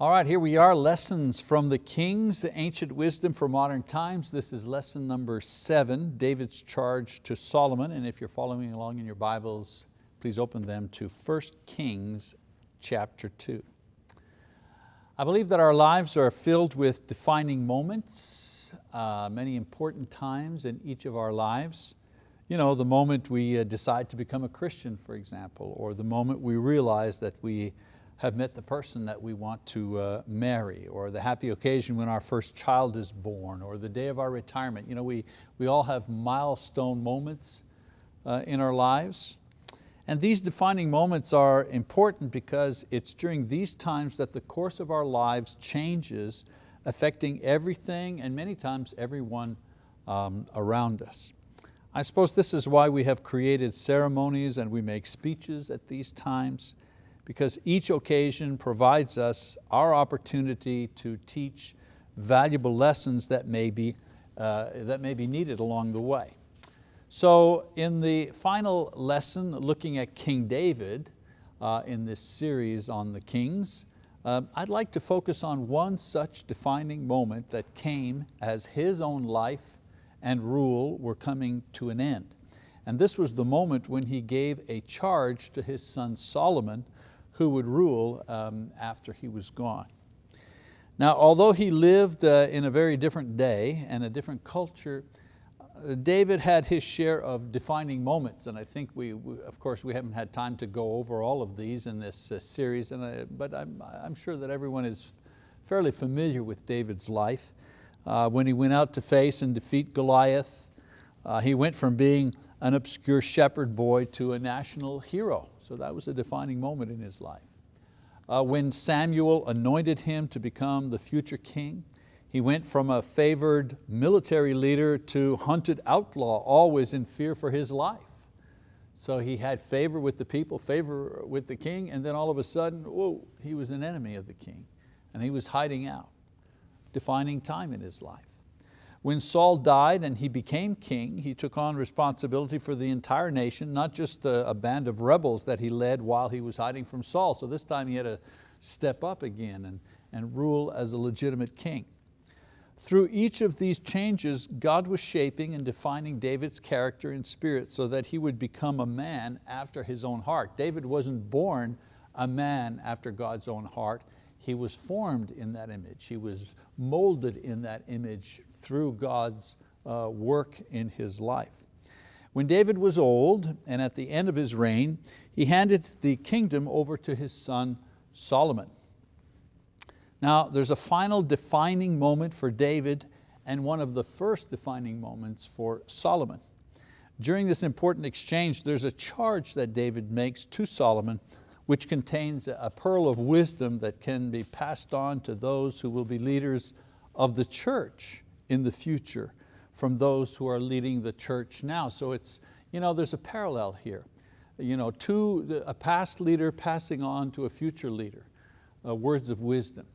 All right, here we are, Lessons from the Kings, the Ancient Wisdom for Modern Times. This is lesson number seven, David's charge to Solomon. And if you're following along in your Bibles, please open them to 1 Kings chapter two. I believe that our lives are filled with defining moments, uh, many important times in each of our lives. You know, the moment we uh, decide to become a Christian, for example, or the moment we realize that we have met the person that we want to uh, marry, or the happy occasion when our first child is born, or the day of our retirement. You know, we, we all have milestone moments uh, in our lives. And these defining moments are important because it's during these times that the course of our lives changes, affecting everything and many times everyone um, around us. I suppose this is why we have created ceremonies and we make speeches at these times because each occasion provides us our opportunity to teach valuable lessons that may be, uh, that may be needed along the way. So in the final lesson, looking at King David uh, in this series on the kings, um, I'd like to focus on one such defining moment that came as his own life and rule were coming to an end. And this was the moment when he gave a charge to his son Solomon who would rule um, after he was gone. Now, although he lived uh, in a very different day and a different culture, uh, David had his share of defining moments, and I think we, we, of course, we haven't had time to go over all of these in this uh, series, and I, but I'm, I'm sure that everyone is fairly familiar with David's life. Uh, when he went out to face and defeat Goliath, uh, he went from being an obscure shepherd boy to a national hero. So that was a defining moment in his life. Uh, when Samuel anointed him to become the future king, he went from a favored military leader to hunted outlaw, always in fear for his life. So he had favor with the people, favor with the king, and then all of a sudden, whoa, he was an enemy of the king, and he was hiding out, defining time in his life. When Saul died and he became king, he took on responsibility for the entire nation, not just a, a, band of rebels that he led while he was hiding from Saul. So this time he had to step up again and, and rule as a legitimate king. Through each of these changes, God was shaping and defining David's character and spirit so that he would become a man after his own heart. David wasn't born a man after God's own heart. He was formed in that image. He was molded in that image through God's uh, work in his life. When David was old and at the end of his reign, he handed the kingdom over to his son Solomon. Now there's a final defining moment for David and one of the first defining moments for Solomon. During this important exchange, there's a charge that David makes to Solomon which contains a pearl of wisdom that can be passed on to those who will be leaders of the church in the future from those who are leading the church now. So it's, you know, there's a parallel here. You know, to a past leader passing on to a future leader, uh, words of wisdom.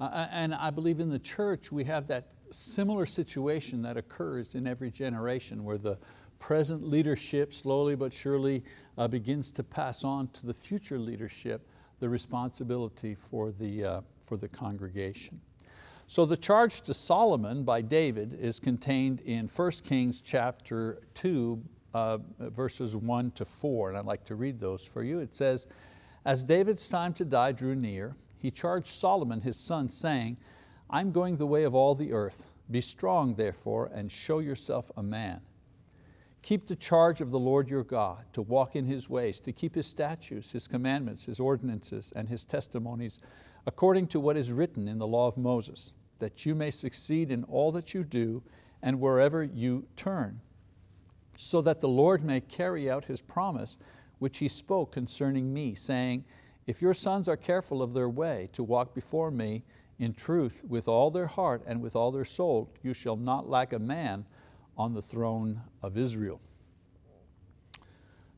Uh, uh, and I believe in the church we have that similar situation that occurs in every generation where the present leadership slowly but surely uh, begins to pass on to the future leadership the responsibility for the, uh, for the congregation. So the charge to Solomon by David is contained in 1 Kings chapter 2, uh, verses 1 to 4, and I'd like to read those for you. It says, As David's time to die drew near, he charged Solomon his son, saying, I'm going the way of all the earth. Be strong, therefore, and show yourself a man. Keep the charge of the Lord your God, to walk in His ways, to keep His statutes, His commandments, His ordinances, and His testimonies, according to what is written in the law of Moses, that you may succeed in all that you do and wherever you turn, so that the Lord may carry out His promise, which He spoke concerning me, saying, if your sons are careful of their way to walk before me in truth with all their heart and with all their soul, you shall not lack a man on the throne of Israel.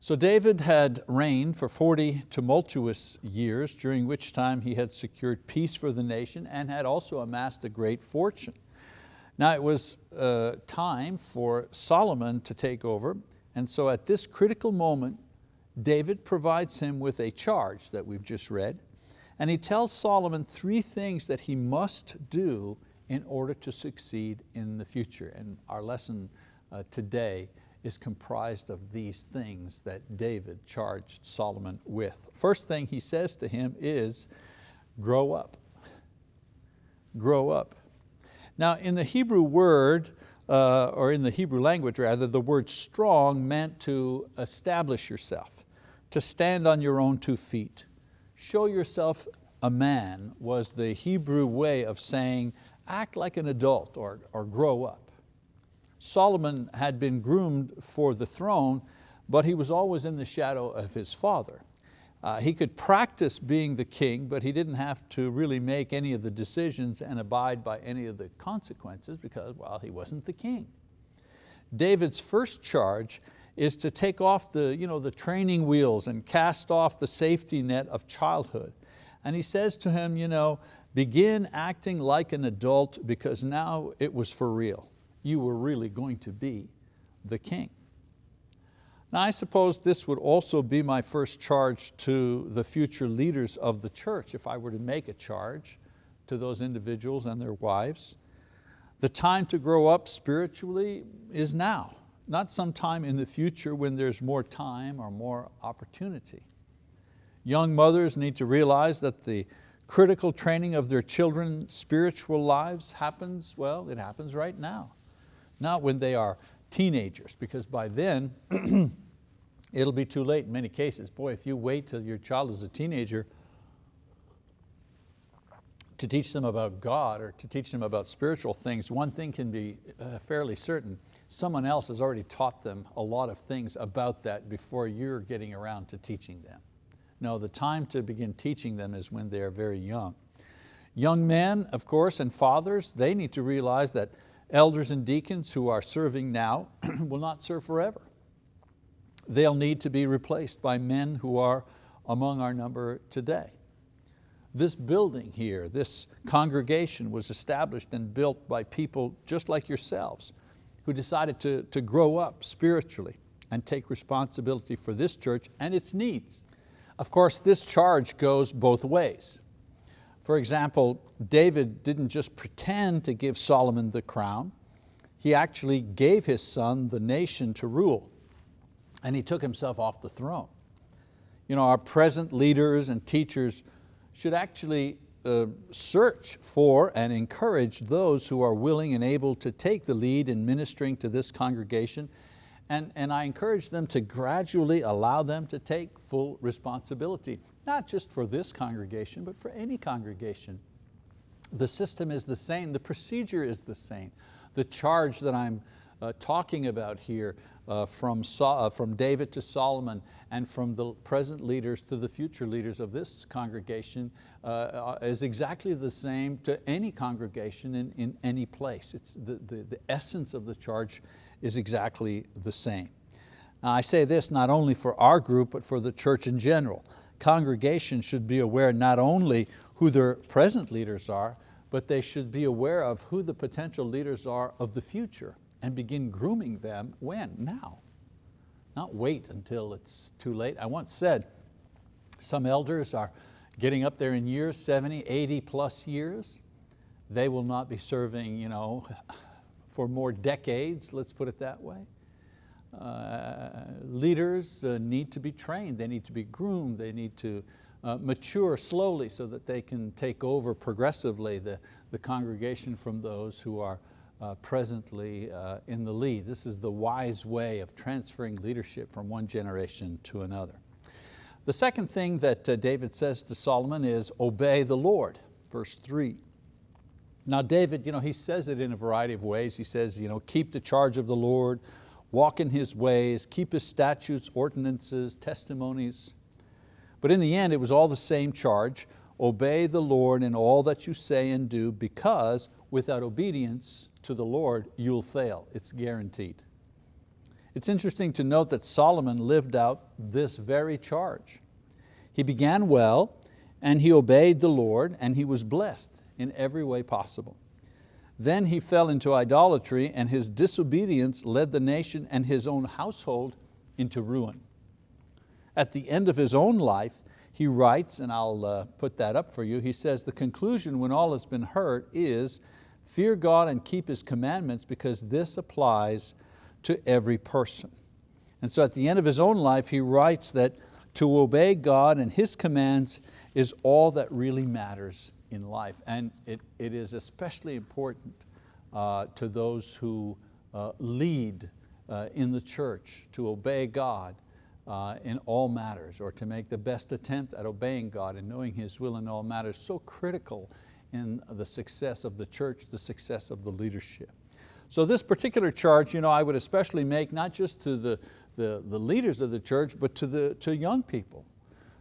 So David had reigned for 40 tumultuous years, during which time he had secured peace for the nation and had also amassed a great fortune. Now it was uh, time for Solomon to take over, and so at this critical moment, David provides him with a charge that we've just read, And he tells Solomon three things that he must do in order to succeed in the future. And our lesson uh, today is comprised of these things that David charged Solomon with. First thing he says to him is, grow up. Grow up. Now in the Hebrew word, uh, or in the Hebrew language rather, the word strong meant to establish yourself, to stand on your own two feet. Show yourself a man was the Hebrew way of saying act like an adult or, or grow up. Solomon had been groomed for the throne, but he was always in the shadow of his father. Uh, he could practice being the king, but he didn't have to really make any of the decisions and abide by any of the consequences because, well, he wasn't the king. David's first charge is to take off the, you know, the training wheels and cast off the safety net of childhood. And he says to him, you know, begin acting like an adult because now it was for real you were really going to be the king. Now I suppose this would also be my first charge to the future leaders of the church if I were to make a charge to those individuals and their wives. The time to grow up spiritually is now, not sometime in the future when there's more time or more opportunity. Young mothers need to realize that the critical training of their children's spiritual lives happens, well, it happens right now not when they are teenagers, because by then it'll be too late in many cases. Boy, if you wait till your child is a teenager to teach them about God or to teach them about spiritual things, one thing can be uh, fairly certain. Someone else has already taught them a lot of things about that before you're getting around to teaching them. No, the time to begin teaching them is when they're very young. Young men, of course, and fathers, they need to realize that Elders and deacons who are serving now will not serve forever. They'll need to be replaced by men who are among our number today. This building here, this congregation was established and built by people just like yourselves who decided to, to grow up spiritually and take responsibility for this church and its needs. Of course, this charge goes both ways. For example, David didn't just pretend to give Solomon the crown, he actually gave his son the nation to rule and he took himself off the throne. You know, our present leaders and teachers should actually uh, search for and encourage those who are willing and able to take the lead in ministering to this congregation and, and I encourage them to gradually allow them to take full responsibility not just for this congregation, but for any congregation. The system is the same, the procedure is the same. The charge that I'm uh, talking about here uh, from, uh, from David to Solomon and from the present leaders to the future leaders of this congregation uh, uh, is exactly the same to any congregation in, in any place. It's the, the, the essence of the charge is exactly the same. Now I say this not only for our group, but for the church in general congregation should be aware not only who their present leaders are, but they should be aware of who the potential leaders are of the future and begin grooming them when? Now. Not wait until it's too late. I once said, some elders are getting up there in years, 70, 80 plus years. They will not be serving you know, for more decades, let's put it that way. Uh, leaders uh, need to be trained, they need to be groomed, they need to uh, mature slowly so that they can take over progressively the, the congregation from those who are uh, presently uh, in the lead. This is the wise way of transferring leadership from one generation to another. The second thing that uh, David says to Solomon is obey the Lord, verse three. Now David, you know, he says it in a variety of ways. He says, you know, keep the charge of the Lord, walk in His ways, keep His statutes, ordinances, testimonies. But in the end, it was all the same charge, obey the Lord in all that you say and do, because without obedience to the Lord, you'll fail, it's guaranteed. It's interesting to note that Solomon lived out this very charge. He began well, and he obeyed the Lord, and he was blessed in every way possible. Then he fell into idolatry and his disobedience led the nation and his own household into ruin. At the end of his own life, he writes, and I'll uh, put that up for you, he says, the conclusion when all has been heard is, fear God and keep His commandments because this applies to every person. And so at the end of his own life, he writes that to obey God and His commands is all that really matters in life. And it, it is especially important uh, to those who uh, lead uh, in the church to obey God uh, in all matters or to make the best attempt at obeying God and knowing His will in all matters, so critical in the success of the church, the success of the leadership. So this particular charge you know, I would especially make not just to the, the, the leaders of the church, but to, the, to young people.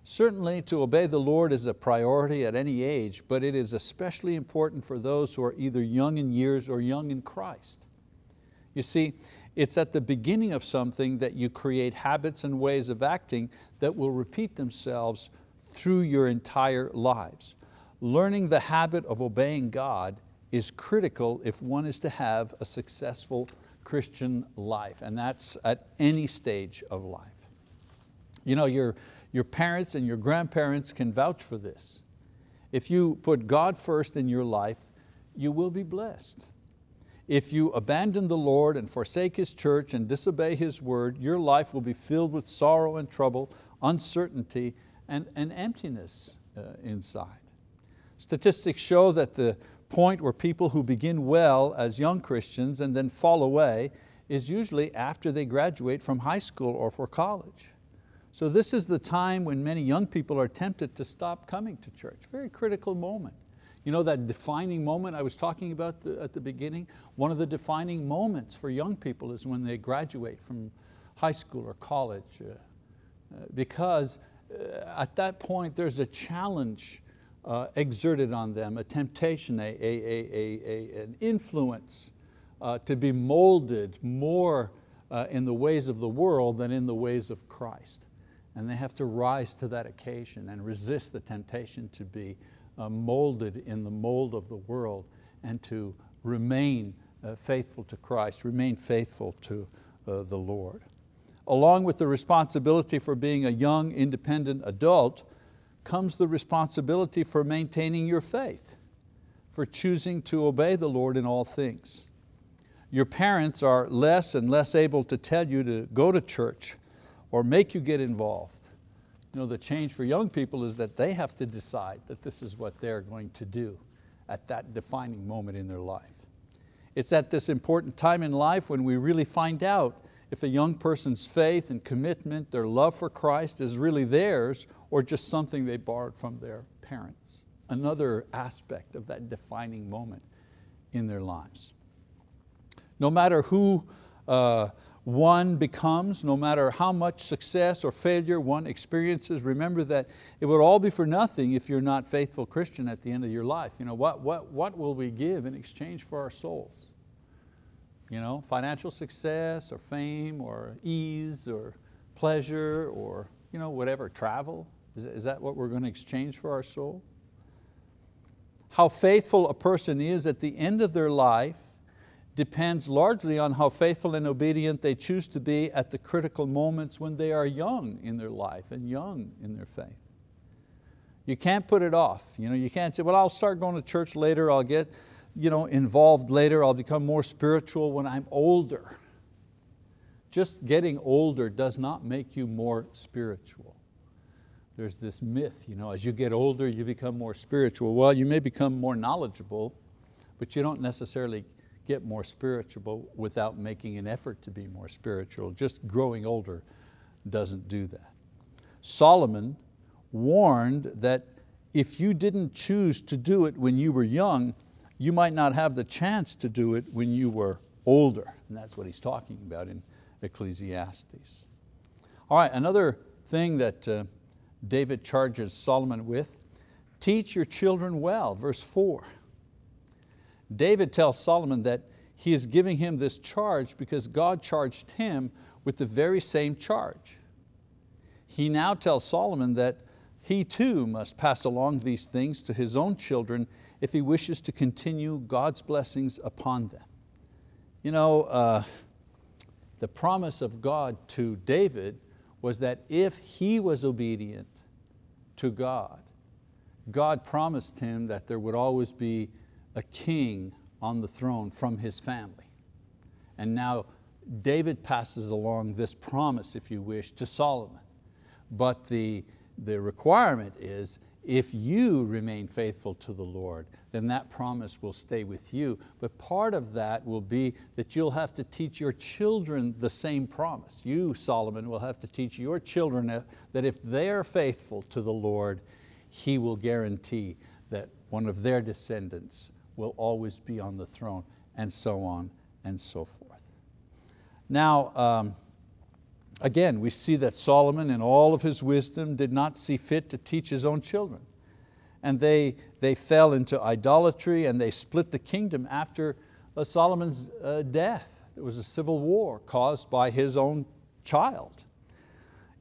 Certainly to obey the Lord is a priority at any age, but it is especially important for those who are either young in years or young in Christ. You see, it's at the beginning of something that you create habits and ways of acting that will repeat themselves through your entire lives. Learning the habit of obeying God is critical if one is to have a successful Christian life, and that's at any stage of life. You know, your, your parents and your grandparents can vouch for this. If you put God first in your life, you will be blessed. If you abandon the Lord and forsake His church and disobey His word, your life will be filled with sorrow and trouble, uncertainty, and, and emptiness uh, inside. Statistics show that the point where people who begin well as young Christians and then fall away is usually after they graduate from high school or for college. So this is the time when many young people are tempted to stop coming to church. Very critical moment. You know that defining moment I was talking about the, at the beginning? One of the defining moments for young people is when they graduate from high school or college uh, uh, because uh, at that point there's a challenge uh, exerted on them, a temptation, a, a, a, an influence uh, to be molded more uh, in the ways of the world than in the ways of Christ. And they have to rise to that occasion and resist the temptation to be uh, molded in the mold of the world and to remain uh, faithful to Christ, remain faithful to uh, the Lord. Along with the responsibility for being a young, independent adult, comes the responsibility for maintaining your faith, for choosing to obey the Lord in all things. Your parents are less and less able to tell you to go to church or make you get involved. You know, the change for young people is that they have to decide that this is what they're going to do at that defining moment in their life. It's at this important time in life when we really find out if a young person's faith and commitment, their love for Christ is really theirs or just something they borrowed from their parents. Another aspect of that defining moment in their lives. No matter who uh, one becomes, no matter how much success or failure one experiences, remember that it would all be for nothing if you're not faithful Christian at the end of your life. You know, what, what, what will we give in exchange for our souls? You know, financial success or fame or ease or pleasure or you know, whatever, travel? Is, is that what we're going to exchange for our soul? How faithful a person is at the end of their life depends largely on how faithful and obedient they choose to be at the critical moments when they are young in their life and young in their faith. You can't put it off. You, know, you can't say, well, I'll start going to church later, I'll get you know, involved later, I'll become more spiritual when I'm older. Just getting older does not make you more spiritual. There's this myth, you know, as you get older, you become more spiritual. Well, you may become more knowledgeable, but you don't necessarily get more spiritual without making an effort to be more spiritual. Just growing older doesn't do that. Solomon warned that if you didn't choose to do it when you were young, you might not have the chance to do it when you were older. And that's what he's talking about in Ecclesiastes. All right, another thing that uh, David charges Solomon with, teach your children well, verse four. David tells Solomon that he is giving him this charge because God charged him with the very same charge. He now tells Solomon that he too must pass along these things to his own children if he wishes to continue God's blessings upon them. You know, uh, the promise of God to David was that if he was obedient to God. God promised him that there would always be a king on the throne from his family. And now David passes along this promise, if you wish, to Solomon. But the, the requirement is if you remain faithful to the Lord, then that promise will stay with you. But part of that will be that you'll have to teach your children the same promise. You, Solomon, will have to teach your children that if they are faithful to the Lord, He will guarantee that one of their descendants will always be on the throne, and so on and so forth. Now, um, Again, we see that Solomon in all of his wisdom did not see fit to teach his own children. And they, they fell into idolatry and they split the kingdom after uh, Solomon's uh, death. There was a civil war caused by his own child.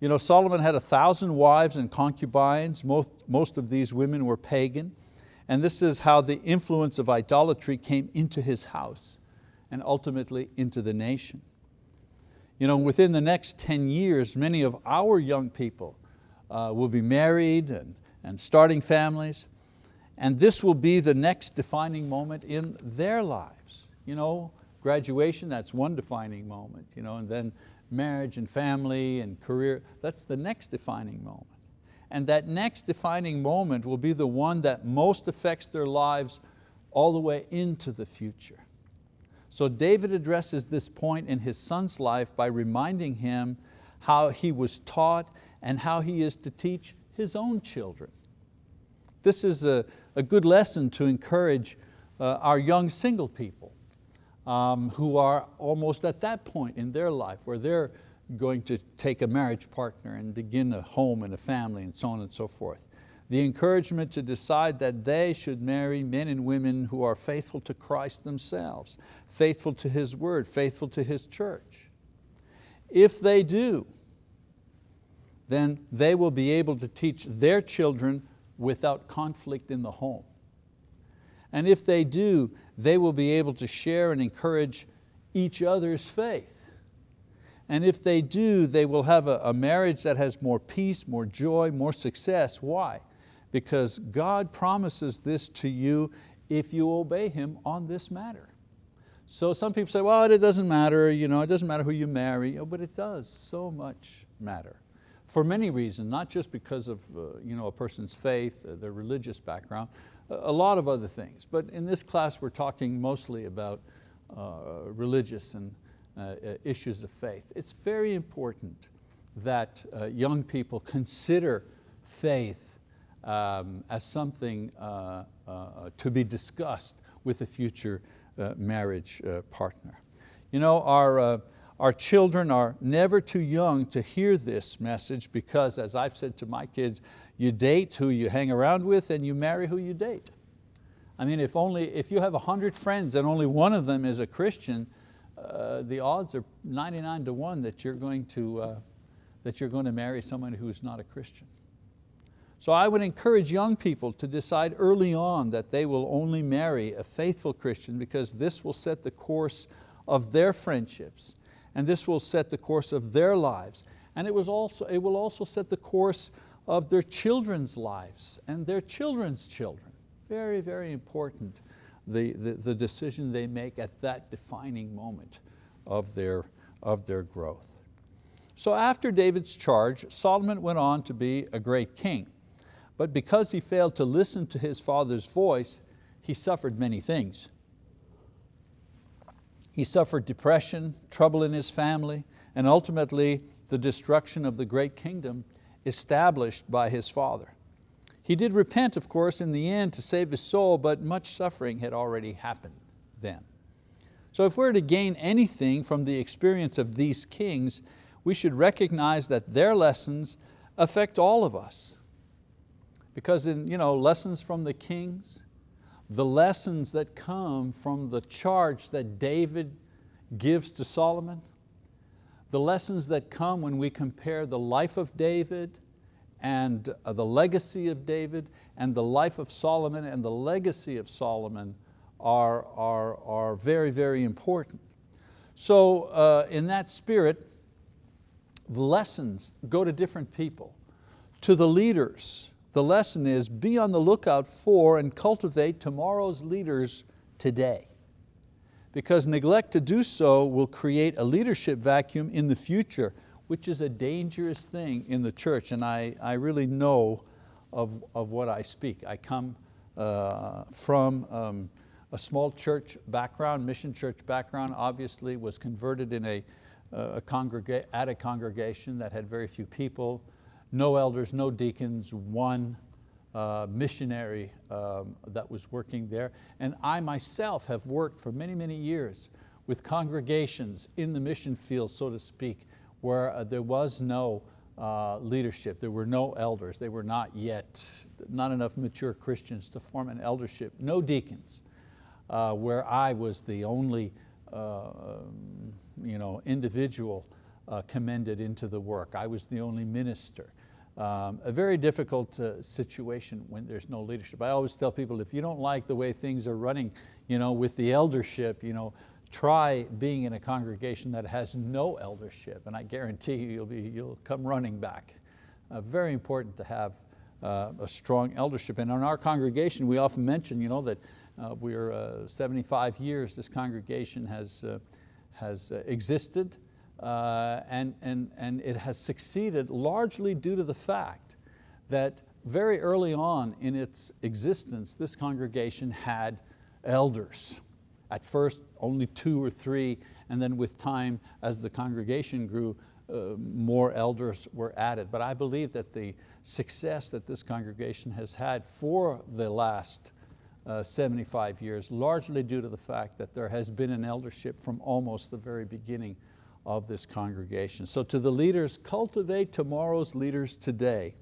You know, Solomon had a thousand wives and concubines. Most, most of these women were pagan. And this is how the influence of idolatry came into his house and ultimately into the nation. You know, within the next 10 years, many of our young people uh, will be married and, and starting families, and this will be the next defining moment in their lives. You know, graduation, that's one defining moment, you know, and then marriage and family and career, that's the next defining moment. And that next defining moment will be the one that most affects their lives all the way into the future. So David addresses this point in his son's life by reminding him how he was taught and how he is to teach his own children. This is a, a good lesson to encourage uh, our young single people um, who are almost at that point in their life where they're going to take a marriage partner and begin a home and a family and so on and so forth the encouragement to decide that they should marry men and women who are faithful to Christ themselves, faithful to His word, faithful to His church. If they do, then they will be able to teach their children without conflict in the home. And if they do, they will be able to share and encourage each other's faith. And if they do, they will have a, a marriage that has more peace, more joy, more success. Why? because God promises this to you if you obey Him on this matter. So some people say, well, it doesn't matter, you know, it doesn't matter who you marry, oh, but it does so much matter. For many reasons, not just because of uh, you know, a person's faith, uh, their religious background, a lot of other things. But in this class we're talking mostly about uh, religious and issues of faith. It's very important that uh, young people consider faith um, as something uh, uh, to be discussed with a future uh, marriage uh, partner. You know, our, uh, our children are never too young to hear this message because as I've said to my kids, you date who you hang around with and you marry who you date. I mean, if, only, if you have a hundred friends and only one of them is a Christian, uh, the odds are 99 to one that you're going to, that you're going to marry someone who's not a Christian. So I would encourage young people to decide early on that they will only marry a faithful Christian because this will set the course of their friendships and this will set the course of their lives. And it, was also, it will also set the course of their children's lives and their children's children. Very, very important, the, the, the decision they make at that defining moment of their, of their growth. So after David's charge, Solomon went on to be a great king. But because he failed to listen to his father's voice, he suffered many things. He suffered depression, trouble in his family, and ultimately the destruction of the great kingdom established by his father. He did repent, of course, in the end to save his soul, but much suffering had already happened then. So if we're to gain anything from the experience of these kings, we should recognize that their lessons affect all of us. Because in you know, lessons from the kings, the lessons that come from the charge that David gives to Solomon, the lessons that come when we compare the life of David and uh, the legacy of David and the life of Solomon and the legacy of Solomon are, are, are very, very important. So uh, in that spirit, the lessons go to different people. To the leaders, the lesson is be on the lookout for and cultivate tomorrow's leaders today. Because neglect to do so will create a leadership vacuum in the future, which is a dangerous thing in the church. And I, I really know of, of what I speak. I come uh, from um, a small church background, mission church background, obviously was converted in a, a congrega at a congregation that had very few people, no elders, no deacons, one uh, missionary um, that was working there. And I myself have worked for many, many years with congregations in the mission field, so to speak, where uh, there was no uh, leadership. There were no elders. They were not yet, not enough mature Christians to form an eldership. No deacons, uh, where I was the only uh, you know, individual uh, commended into the work. I was the only minister. Um, a very difficult uh, situation when there's no leadership. I always tell people, if you don't like the way things are running you know, with the eldership, you know, try being in a congregation that has no eldership, and I guarantee you, you'll, be, you'll come running back. Uh, very important to have uh, a strong eldership. And in our congregation, we often mention you know, that uh, we're uh, 75 years this congregation has, uh, has uh, existed. And, and, and it has succeeded largely due to the fact that very early on in its existence, this congregation had elders. At first, only two or three, and then with time, as the congregation grew, uh, more elders were added. But I believe that the success that this congregation has had for the last uh, 75 years, largely due to the fact that there has been an eldership from almost the very beginning of this congregation. So to the leaders, cultivate tomorrow's leaders today.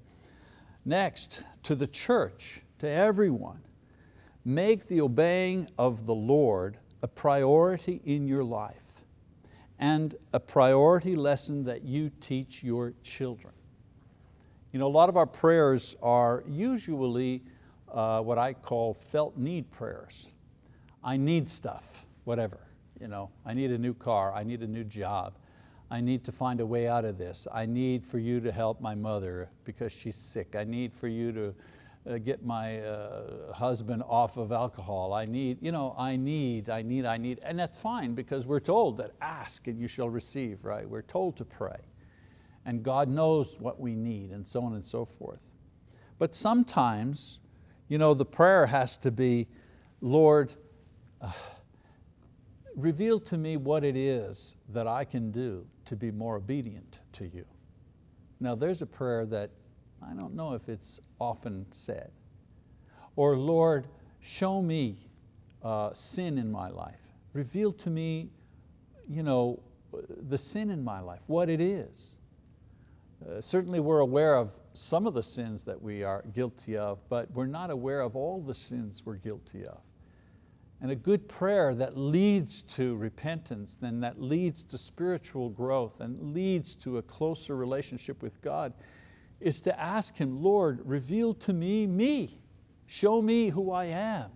Next, to the church, to everyone, make the obeying of the Lord a priority in your life and a priority lesson that you teach your children. You know, a lot of our prayers are usually uh, what I call felt need prayers. I need stuff, whatever. You know, I need a new car, I need a new job, I need to find a way out of this. I need for you to help my mother because she's sick. I need for you to uh, get my uh, husband off of alcohol. I need, you know, I need, I need, I need. And that's fine because we're told that ask and you shall receive, right? We're told to pray. And God knows what we need and so on and so forth. But sometimes, you know, the prayer has to be, Lord, uh, reveal to me what it is that I can do to be more obedient to you. Now there's a prayer that I don't know if it's often said. Or Lord, show me uh, sin in my life. Reveal to me you know, the sin in my life, what it is. Uh, certainly we're aware of some of the sins that we are guilty of, but we're not aware of all the sins we're guilty of. And a good prayer that leads to repentance, then that leads to spiritual growth and leads to a closer relationship with God is to ask Him, Lord, reveal to me me. Show me who I am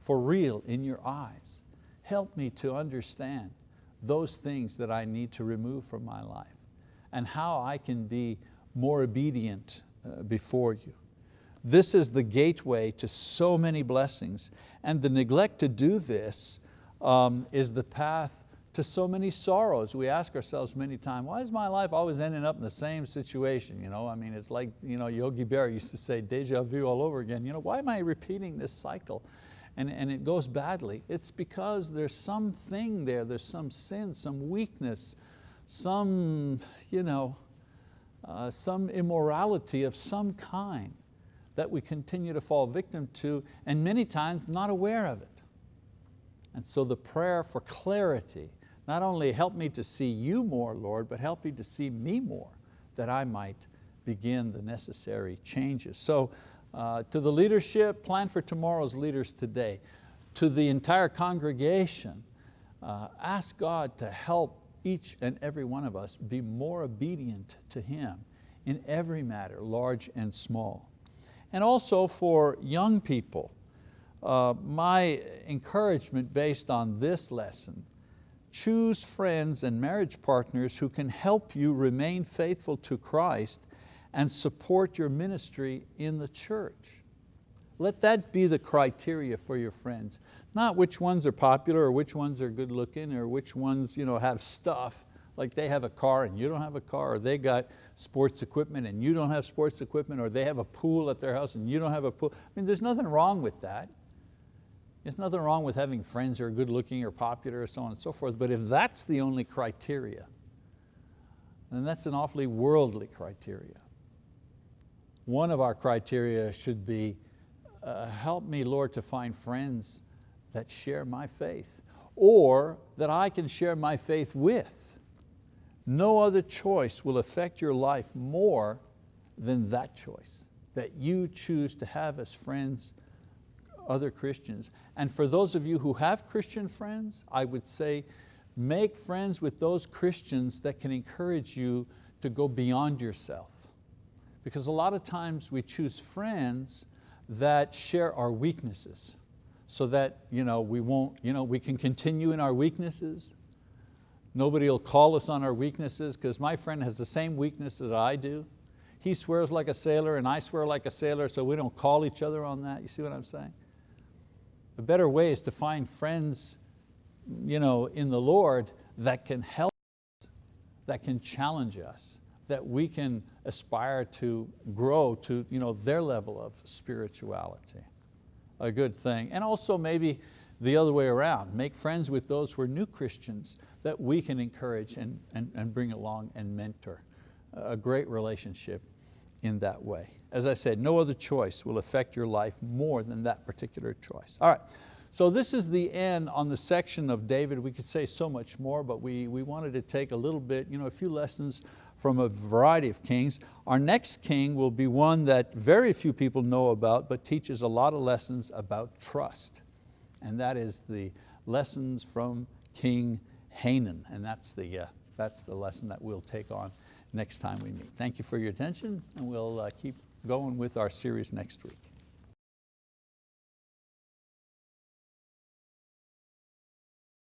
for real in your eyes. Help me to understand those things that I need to remove from my life and how I can be more obedient uh, before you. This is the gateway to so many blessings. And the neglect to do this um, is the path to so many sorrows. We ask ourselves many times, why is my life always ending up in the same situation? You know, I mean, it's like you know, Yogi Berra used to say, deja vu all over again. You know, why am I repeating this cycle? And, and it goes badly. It's because there's something there, there's some sin, some weakness, some, you know, uh, some immorality of some kind that we continue to fall victim to and many times not aware of it. And so the prayer for clarity, not only help me to see you more, Lord, but help me to see me more, that I might begin the necessary changes. So uh, to the leadership, plan for tomorrow's leaders today. To the entire congregation, uh, ask God to help each and every one of us be more obedient to Him in every matter, large and small and also for young people. Uh, my encouragement based on this lesson, choose friends and marriage partners who can help you remain faithful to Christ and support your ministry in the church. Let that be the criteria for your friends. Not which ones are popular or which ones are good looking or which ones you know, have stuff, like they have a car and you don't have a car, or they got sports equipment and you don't have sports equipment, or they have a pool at their house and you don't have a pool. I mean, there's nothing wrong with that. There's nothing wrong with having friends who are good looking or popular or so on and so forth, but if that's the only criteria, then that's an awfully worldly criteria. One of our criteria should be, uh, help me, Lord, to find friends that share my faith or that I can share my faith with. No other choice will affect your life more than that choice, that you choose to have as friends other Christians. And for those of you who have Christian friends, I would say make friends with those Christians that can encourage you to go beyond yourself. Because a lot of times we choose friends that share our weaknesses so that you know, we, won't, you know, we can continue in our weaknesses. Nobody will call us on our weaknesses because my friend has the same weakness that I do. He swears like a sailor and I swear like a sailor so we don't call each other on that. You see what I'm saying? The better way is to find friends you know, in the Lord that can help us, that can challenge us, that we can aspire to grow to you know, their level of spirituality. A good thing. And also maybe the other way around, make friends with those who are new Christians that we can encourage and, and, and bring along and mentor. A great relationship in that way. As I said, no other choice will affect your life more than that particular choice. All right, so this is the end on the section of David. We could say so much more, but we, we wanted to take a little bit, you know, a few lessons from a variety of kings. Our next king will be one that very few people know about, but teaches a lot of lessons about trust. And that is the lessons from King Hanan. And that's the, uh, that's the lesson that we'll take on next time we meet. Thank you for your attention, and we'll uh, keep going with our series next week.